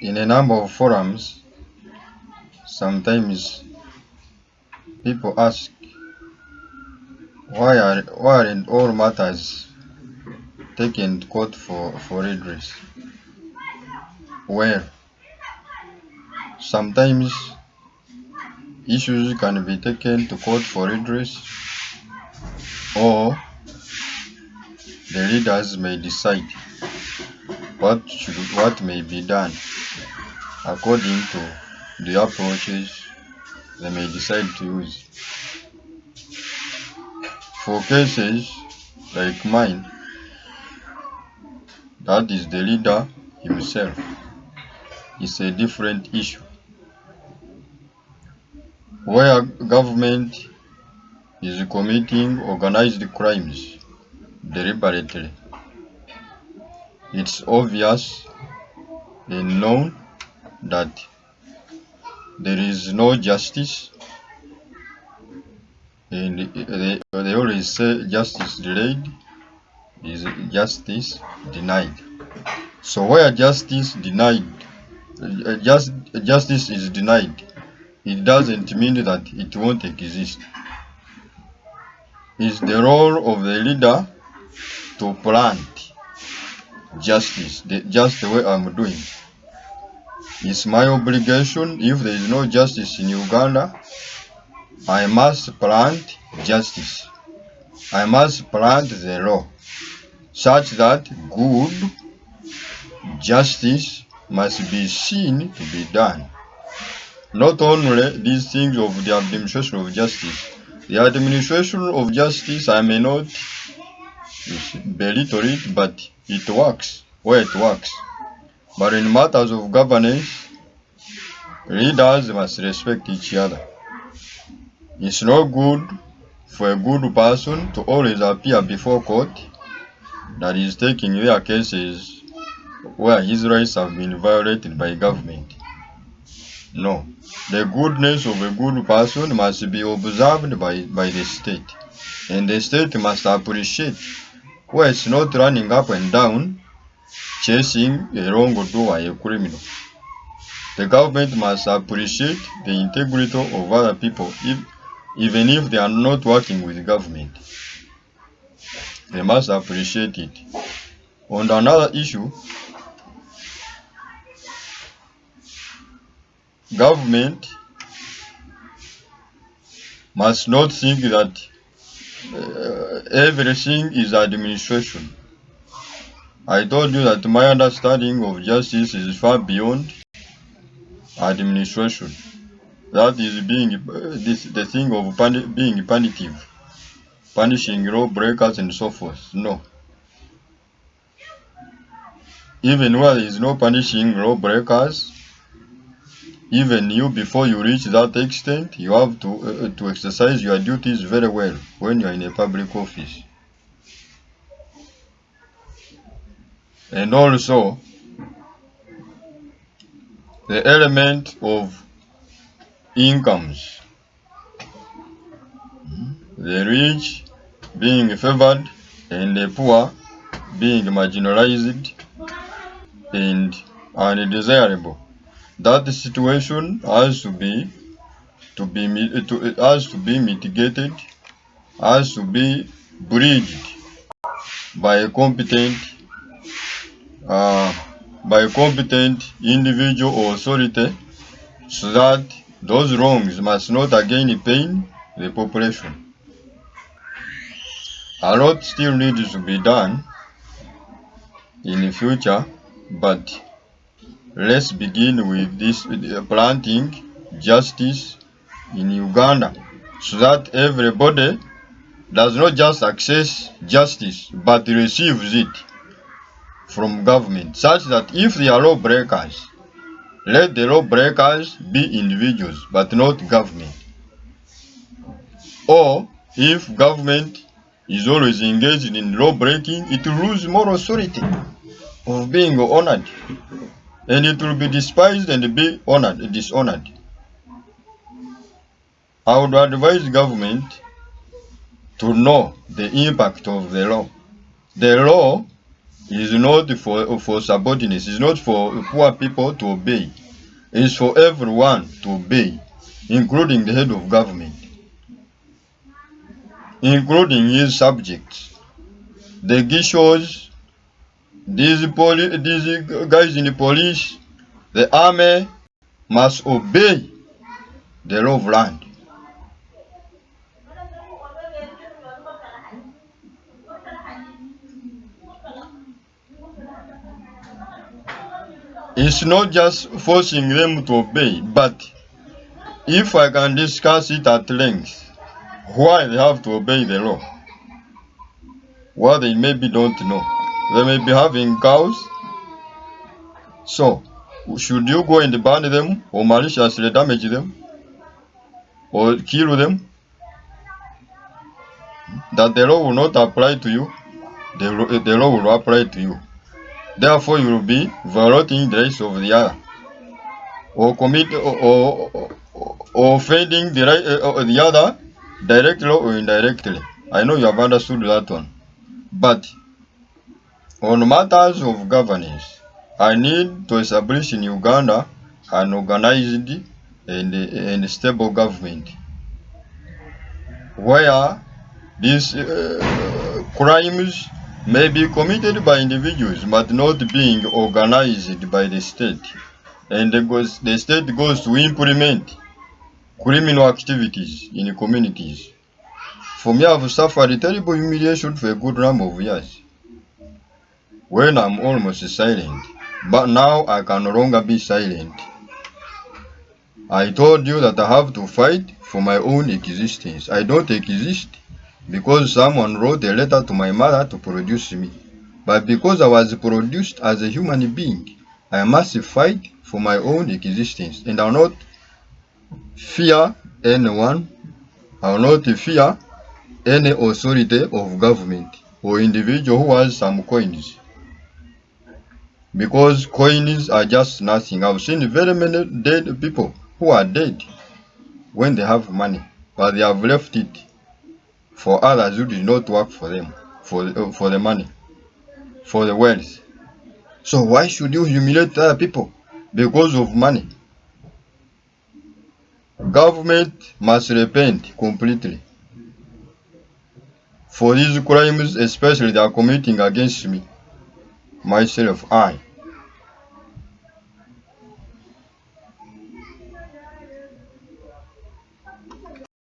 in a number of forums, sometimes people ask why are why aren't all matters taken to court for, for redress? Well, sometimes issues can be taken to court for redress or the leaders may decide what should what may be done according to the approaches they may decide to use. For cases like mine, that is the leader himself, is a different issue. Where government is committing organized crimes deliberately, it's obvious and known that there is no justice and they, they always say justice delayed is justice denied. So where justice denied? Uh, just justice is denied. It doesn't mean that it won't exist. It's the role of the leader to plant justice the, just the way i'm doing it's my obligation if there is no justice in Uganda. I must plant justice. I must plant the law such that good justice must be seen to be done. Not only these things of the administration of justice, the administration of justice, I may not belittle it, but it works where it works. But in matters of governance, leaders must respect each other. It's no good for a good person to always appear before court that is taking their cases where his rights have been violated by government. No. The goodness of a good person must be observed by, by the state. And the state must appreciate where it's not running up and down chasing a wrongdoer, a criminal. The government must appreciate the integrity of other people, if, even if they are not working with the government. They must appreciate it. On another issue, government must not think that uh, everything is administration. I told you that my understanding of justice is far beyond administration. That is being this the thing of puni being punitive, punishing lawbreakers and so forth. No. Even where there is no punishing lawbreakers, even you before you reach that extent, you have to uh, to exercise your duties very well when you are in a public office. And also, the element of incomes. The rich being favored and the poor being marginalized and undesirable. That situation has to be to be to, it has to be mitigated, has to be bridged by a competent uh, by a competent individual or authority so that those wrongs must not again pain the population. A lot still needs to be done in the future, but let's begin with this planting justice in Uganda so that everybody does not just access justice but receives it from government such that if they are lawbreakers, let the lawbreakers be individuals but not government. Or if government is always engaged in law breaking, it will lose moral authority of being honored. And it will be despised and be honored, dishonored. I would advise government to know the impact of the law. The law is not for, for subordinates, it's not for poor people to obey. It's for everyone to obey, including the head of government, including his subjects. The Gishos, these, these guys in the police, the army must obey the law of land. It's not just forcing them to obey, but if I can discuss it at length, why they have to obey the law, what they maybe don't know. They may be having cows, so should you go and burn them or maliciously damage them or kill them? That the law will not apply to you, the, the law will apply to you. Therefore, you will be violating the rights of the other, or commit or, or, or offending the right uh, the other directly or indirectly. I know you have understood that one, but on matters of governance, I need to establish in Uganda an organized and, and stable government where these uh, crimes may be committed by individuals but not being organized by the state and the, the state goes to implement criminal activities in communities. For me, I've suffered terrible humiliation for a good number of years when I'm almost silent, but now I can no longer be silent. I told you that I have to fight for my own existence. I don't exist because someone wrote a letter to my mother to produce me. But because I was produced as a human being, I must fight for my own existence and I will not fear anyone, I will not fear any authority of government or individual who has some coins. Because coins are just nothing. I've seen very many dead people who are dead when they have money, but they have left it for others who did not work for them, for uh, for the money, for the wealth. So why should you humiliate other people because of money? Government must repent completely for these crimes, especially they are committing against me, myself, I.